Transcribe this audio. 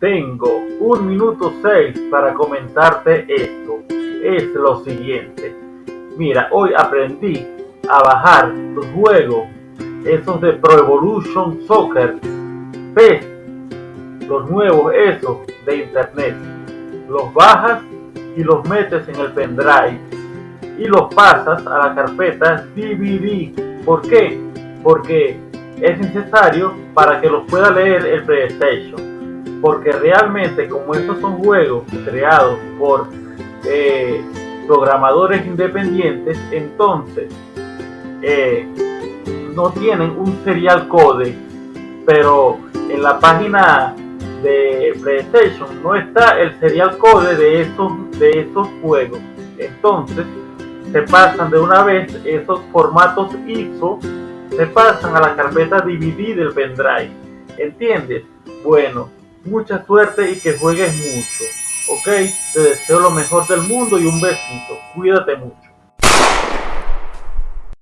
Tengo un minuto seis para comentarte esto. Es lo siguiente. Mira, hoy aprendí a bajar los juegos, esos de Pro Evolution Soccer, PES, los nuevos esos de internet. Los bajas y los metes en el pendrive y los pasas a la carpeta DVD. ¿Por qué? Porque es necesario para que los pueda leer el PlayStation porque realmente como estos son juegos creados por eh, programadores independientes, entonces eh, no tienen un serial code, pero en la página de PlayStation no está el serial code de esos, de esos juegos. Entonces se pasan de una vez esos formatos ISO, se pasan a la carpeta DVD del pendrive. ¿Entiendes? Bueno, mucha suerte y que juegues mucho. Ok, te deseo lo mejor del mundo y un besito. Cuídate mucho.